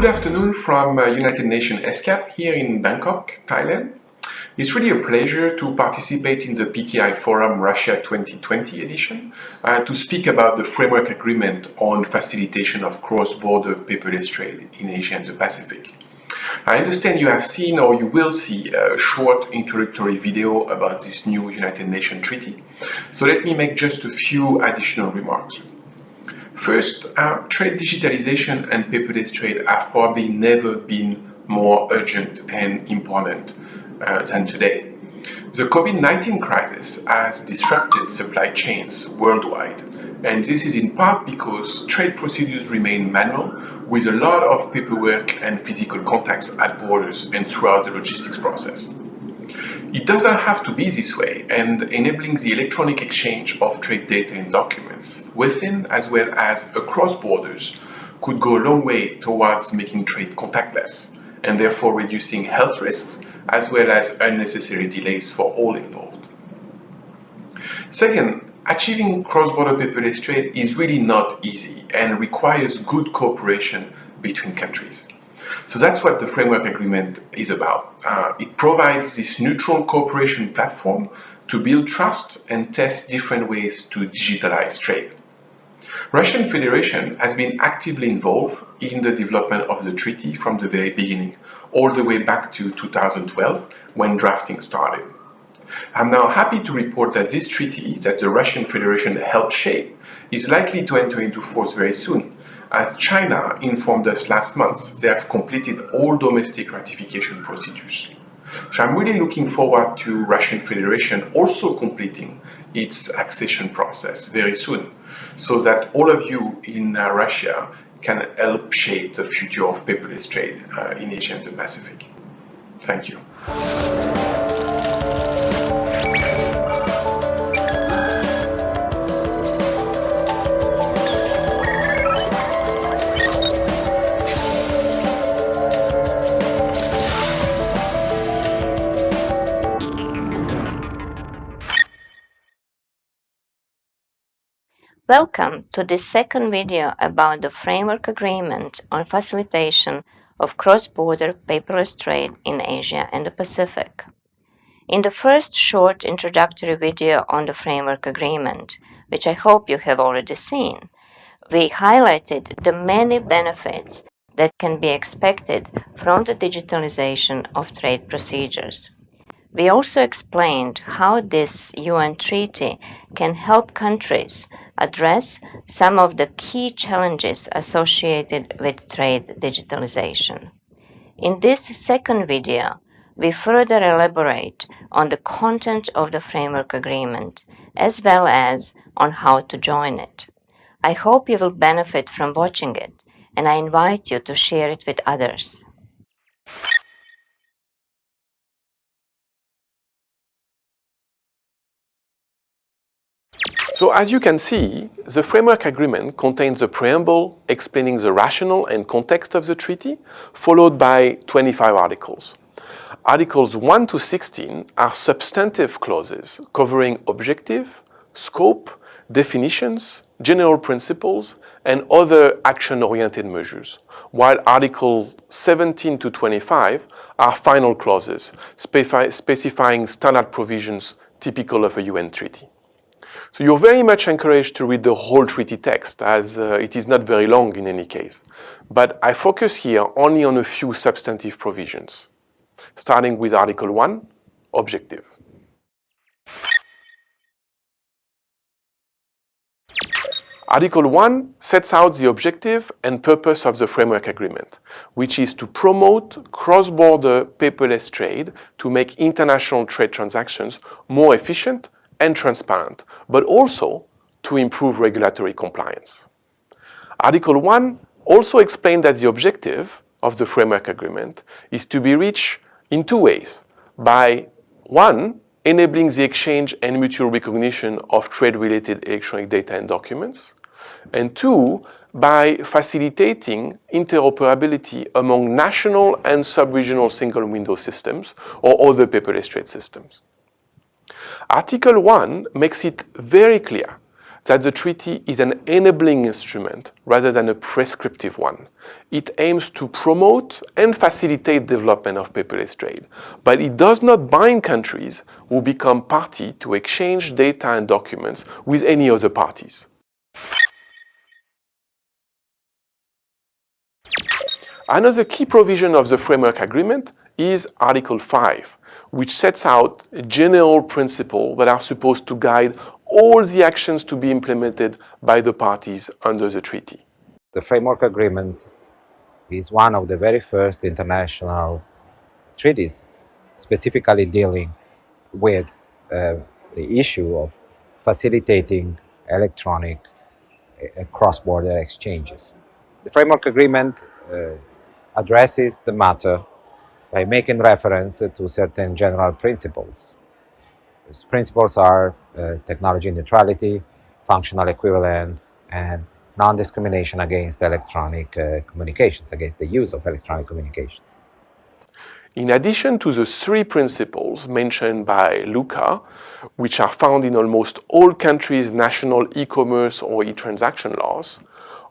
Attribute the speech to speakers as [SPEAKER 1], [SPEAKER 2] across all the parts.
[SPEAKER 1] Good afternoon from uh, United Nations ESCAP here in Bangkok, Thailand. It's really a pleasure to participate in the PKI Forum Russia 2020 edition uh, to speak about the framework agreement on facilitation of cross-border paperless trade in Asia and the Pacific. I understand you have seen or you will see a short introductory video about this new United Nations treaty. So let me make just a few additional remarks. First, uh, trade digitalization and paperless trade have probably never been more urgent and important uh, than today. The COVID-19 crisis has disrupted supply chains worldwide, and this is in part because trade procedures remain manual with a lot of paperwork and physical contacts at borders and throughout the logistics process. It does not have to be this way, and enabling the electronic exchange of trade data and documents within as well as across borders could go a long way towards making trade contactless and therefore reducing health risks as well as unnecessary delays for all involved. Second, achieving cross-border paperless trade is really not easy and requires good cooperation between countries. So that's what the framework agreement is about. Uh, it provides this neutral cooperation platform to build trust and test different ways to digitalize trade. Russian Federation has been actively involved in the development of the treaty from the very beginning, all the way back to 2012 when drafting started. I'm now happy to report that this treaty that the Russian Federation helped shape is likely to enter into force very soon, as China informed us last month, they have completed all domestic ratification procedures. So I'm really looking forward to Russian Federation also completing its accession process very soon, so that all of you in uh, Russia can help shape the future of paperless trade uh, in Asia and the Pacific. Thank you.
[SPEAKER 2] Welcome to this second video about the Framework Agreement on Facilitation of Cross-Border Paperless Trade in Asia and the Pacific. In the first short introductory video on the Framework Agreement, which I hope you have already seen, we highlighted the many benefits that can be expected from the digitalization of trade procedures. We also explained how this UN treaty can help countries address some of the key challenges associated with trade digitalization. In this second video, we further elaborate on the content of the framework agreement, as well as on how to join it. I hope you will benefit from watching it, and I invite you to share it with others.
[SPEAKER 1] So as you can see, the framework agreement contains a preamble explaining the rationale and context of the treaty, followed by 25 articles. Articles 1 to 16 are substantive clauses covering objective, scope, definitions, general principles, and other action-oriented measures, while Article 17 to 25 are final clauses specifying standard provisions typical of a UN treaty. So you're very much encouraged to read the whole treaty text as uh, it is not very long in any case. But I focus here only on a few substantive provisions, starting with Article 1, Objective. Article 1 sets out the objective and purpose of the framework agreement, which is to promote cross-border paperless trade to make international trade transactions more efficient and transparent, but also to improve regulatory compliance. Article 1 also explained that the objective of the framework agreement is to be reached in two ways. By one, enabling the exchange and mutual recognition of trade-related electronic data and documents, and two, by facilitating interoperability among national and sub-regional single window systems or other paperless trade systems. Article 1 makes it very clear that the treaty is an enabling instrument rather than a prescriptive one. It aims to promote and facilitate development of paperless trade, but it does not bind countries who become party to exchange data and documents with any other parties. Another key provision of the framework agreement is Article 5, which sets out general principles that are supposed to guide all the actions to be implemented by the parties under the treaty.
[SPEAKER 3] The framework agreement is one of the very first international treaties specifically dealing with uh, the issue of facilitating electronic uh, cross-border exchanges. The framework agreement uh, addresses the matter by making reference to certain general principles principles are uh, technology neutrality, functional equivalence, and non-discrimination against electronic uh, communications, against the use of electronic communications.
[SPEAKER 1] In addition to the three principles mentioned by Luca, which are found in almost all countries' national e-commerce or e-transaction laws,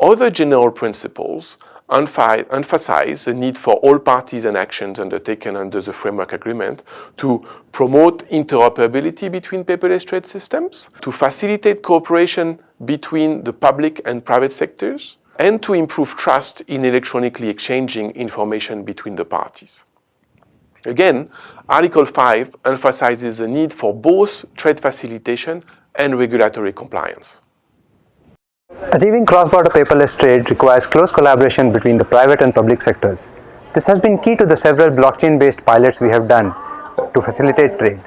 [SPEAKER 1] other general principles emphasize the need for all parties and actions undertaken under the framework agreement to promote interoperability between paperless trade systems, to facilitate cooperation between the public and private sectors, and to improve trust in electronically exchanging information between the parties. Again, Article 5 emphasizes the need for both trade facilitation and regulatory compliance.
[SPEAKER 4] Achieving cross-border paperless trade requires close collaboration between the private and public sectors. This has been key to the several blockchain-based pilots we have done to facilitate trade.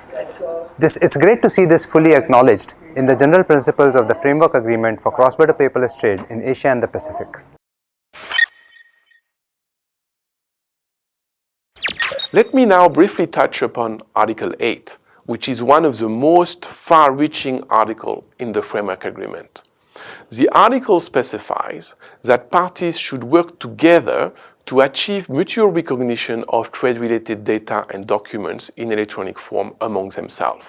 [SPEAKER 4] This, it's great to see this fully acknowledged in the general principles of the Framework Agreement for Cross-Border Paperless Trade in Asia and the Pacific.
[SPEAKER 1] Let me now briefly touch upon Article 8, which is one of the most far-reaching articles in the Framework Agreement. The article specifies that parties should work together to achieve mutual recognition of trade-related data and documents in electronic form among themselves.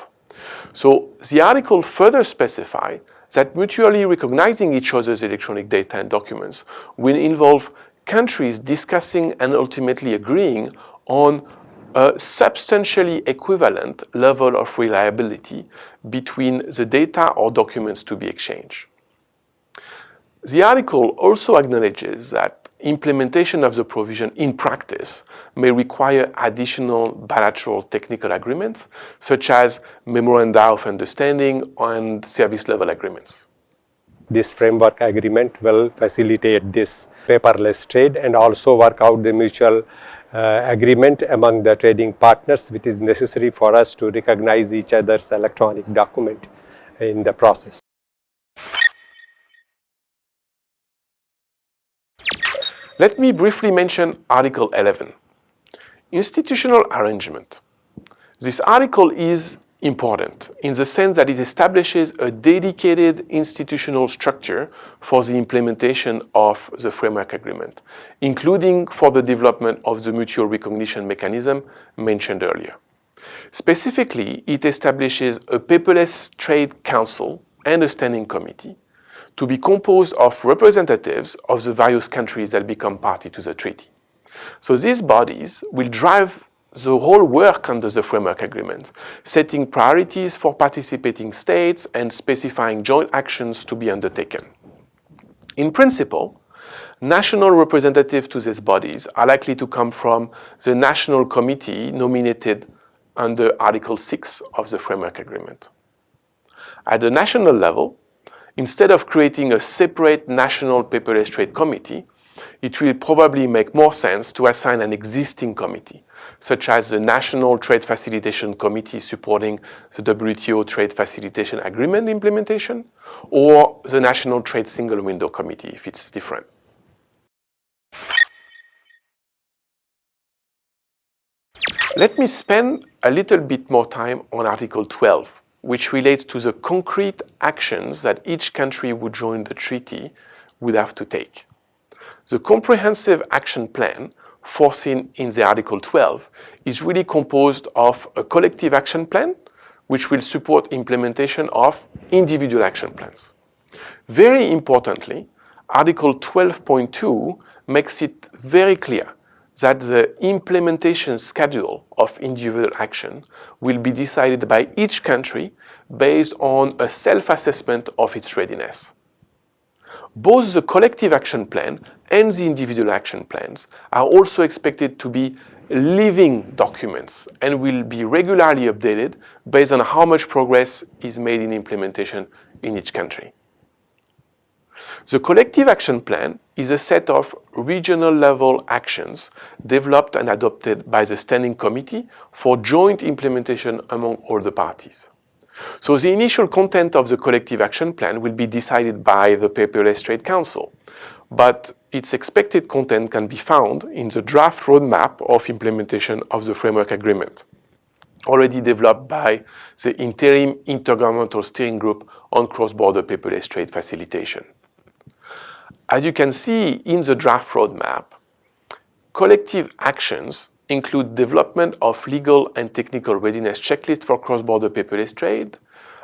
[SPEAKER 1] So the article further specifies that mutually recognizing each other's electronic data and documents will involve countries discussing and ultimately agreeing on a substantially equivalent level of reliability between the data or documents to be exchanged. The article also acknowledges that implementation of the provision in practice may require additional bilateral technical agreements, such as memoranda of understanding and service level agreements.
[SPEAKER 5] This framework agreement will facilitate this paperless trade and also work out the mutual uh, agreement among the trading partners which is necessary for us to recognize each other's electronic document in the process.
[SPEAKER 1] Let me briefly mention Article 11. Institutional arrangement. This article is important in the sense that it establishes a dedicated institutional structure for the implementation of the framework agreement, including for the development of the mutual recognition mechanism mentioned earlier. Specifically, it establishes a paperless trade council and a standing committee to be composed of representatives of the various countries that become party to the treaty. So these bodies will drive the whole work under the framework agreement, setting priorities for participating states and specifying joint actions to be undertaken. In principle, national representatives to these bodies are likely to come from the national committee nominated under Article 6 of the framework agreement. At the national level, instead of creating a separate national paperless trade committee, it will probably make more sense to assign an existing committee, such as the National Trade Facilitation Committee supporting the WTO Trade Facilitation Agreement implementation, or the National Trade Single Window Committee if it's different. Let me spend a little bit more time on Article 12, which relates to the concrete actions that each country would join the treaty would have to take. The comprehensive action plan foreseen in the Article 12 is really composed of a collective action plan which will support implementation of individual action plans. Very importantly, Article 12.2 makes it very clear that the implementation schedule of individual action will be decided by each country based on a self-assessment of its readiness. Both the collective action plan and the individual action plans are also expected to be living documents and will be regularly updated based on how much progress is made in implementation in each country. The collective action plan is a set of regional level actions developed and adopted by the Standing Committee for joint implementation among all the parties. So the initial content of the collective action plan will be decided by the Paperless Trade Council, but its expected content can be found in the draft roadmap of implementation of the framework agreement, already developed by the Interim Intergovernmental Steering Group on Cross-Border Paperless Trade Facilitation. As you can see in the draft roadmap, collective actions include development of legal and technical readiness checklists for cross-border paperless trade.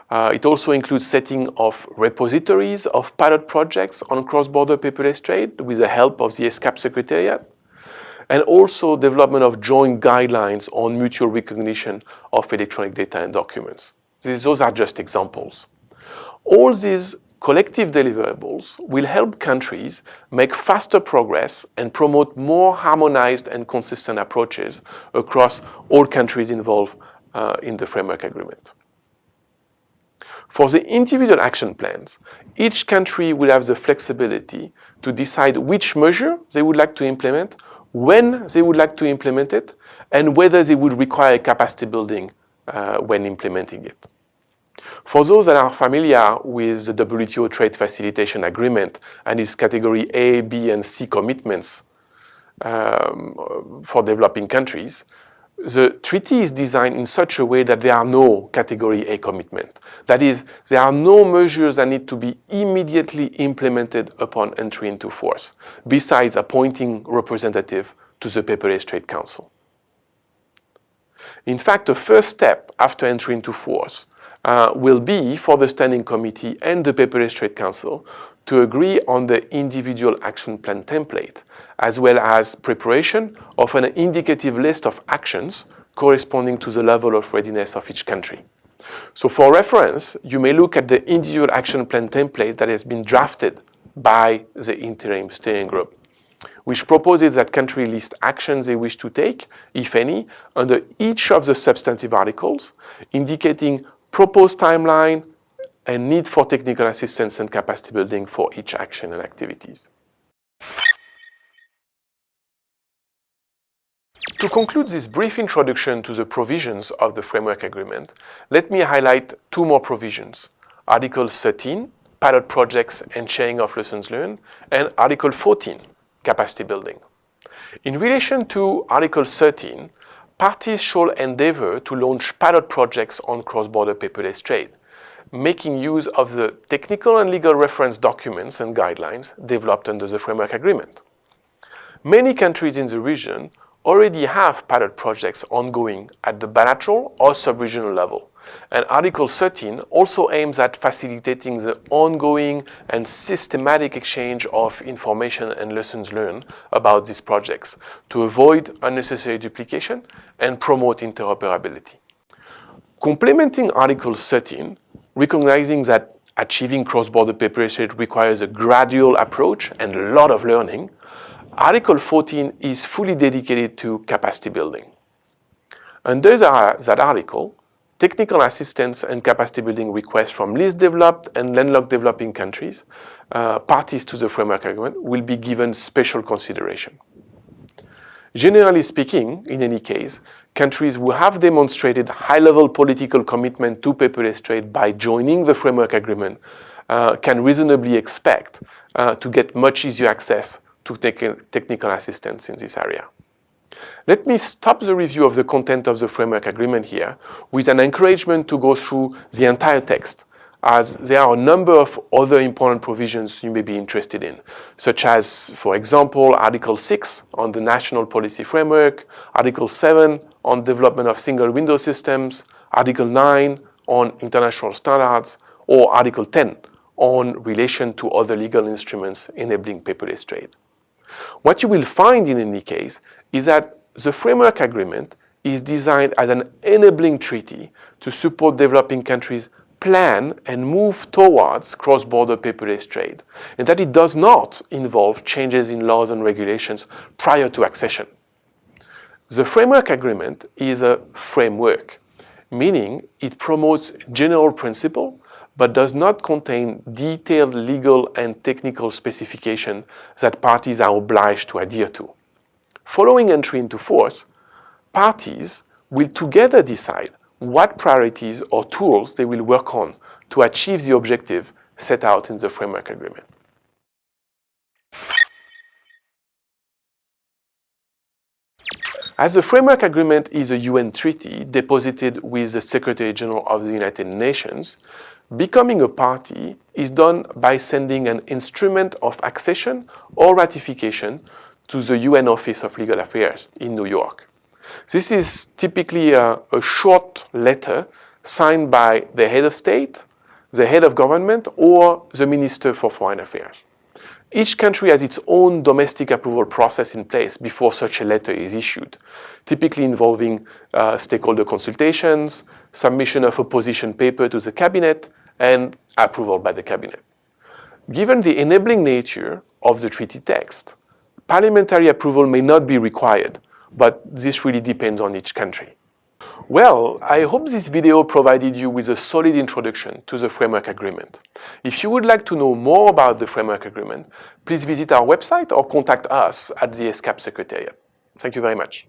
[SPEAKER 1] Uh, it also includes setting of repositories of pilot projects on cross-border paperless trade with the help of the ESCAP Secretariat, and also development of joint guidelines on mutual recognition of electronic data and documents. These, those are just examples. All these collective deliverables will help countries make faster progress and promote more harmonized and consistent approaches across all countries involved uh, in the framework agreement. For the individual action plans, each country will have the flexibility to decide which measure they would like to implement, when they would like to implement it, and whether they would require capacity building uh, when implementing it. For those that are familiar with the WTO Trade Facilitation Agreement and its category A, B, and C commitments um, for developing countries, the treaty is designed in such a way that there are no category A commitment. That is, there are no measures that need to be immediately implemented upon entry into force, besides appointing representative to the Paperless Trade Council. In fact, the first step after entry into force uh, will be for the Standing Committee and the Paperless Trade Council to agree on the individual action plan template, as well as preparation of an indicative list of actions corresponding to the level of readiness of each country. So for reference, you may look at the individual action plan template that has been drafted by the interim steering group, which proposes that countries list actions they wish to take, if any, under each of the substantive articles, indicating proposed timeline, and need for technical assistance and capacity building for each action and activities. To conclude this brief introduction to the provisions of the framework agreement, let me highlight two more provisions. Article 13, pilot projects and sharing of lessons learned, and Article 14, capacity building. In relation to Article 13, parties shall endeavor to launch pilot projects on cross-border paperless trade, making use of the technical and legal reference documents and guidelines developed under the framework agreement. Many countries in the region already have pilot projects ongoing at the bilateral or sub-regional level. And Article 13 also aims at facilitating the ongoing and systematic exchange of information and lessons learned about these projects to avoid unnecessary duplication and promote interoperability. Complementing Article 13, recognizing that achieving cross-border trade requires a gradual approach and a lot of learning, Article 14 is fully dedicated to capacity building. Under that article, technical assistance and capacity building requests from least developed and landlocked developing countries, uh, parties to the framework agreement, will be given special consideration. Generally speaking, in any case, countries who have demonstrated high-level political commitment to paperless trade by joining the framework agreement uh, can reasonably expect uh, to get much easier access to te technical assistance in this area. Let me stop the review of the content of the framework agreement here with an encouragement to go through the entire text as there are a number of other important provisions you may be interested in, such as, for example, Article 6 on the National Policy Framework, Article 7 on development of single window systems, Article 9 on international standards, or Article 10 on relation to other legal instruments enabling paperless trade. What you will find in any case is that the framework agreement is designed as an enabling treaty to support developing countries plan and move towards cross-border paperless trade, and that it does not involve changes in laws and regulations prior to accession. The framework agreement is a framework, meaning it promotes general principle but does not contain detailed legal and technical specifications that parties are obliged to adhere to. Following entry into force, parties will together decide what priorities or tools they will work on to achieve the objective set out in the framework agreement. As the framework agreement is a UN treaty deposited with the Secretary General of the United Nations, becoming a party is done by sending an instrument of accession or ratification to the UN Office of Legal Affairs in New York. This is typically a, a, short letter signed by the head of state, the head of government, or the Minister for Foreign Affairs. Each country has its own domestic approval process in place before such a letter is issued, typically involving uh, stakeholder consultations, submission of a position paper to the cabinet, and approval by the cabinet. Given the enabling nature of the treaty text, parliamentary approval may not be required, but this really depends on each country. Well, I hope this video provided you with a solid introduction to the Framework Agreement. If you would like to know more about the Framework Agreement, please visit our website or contact us at the ESCAP Secretariat. Thank you very much.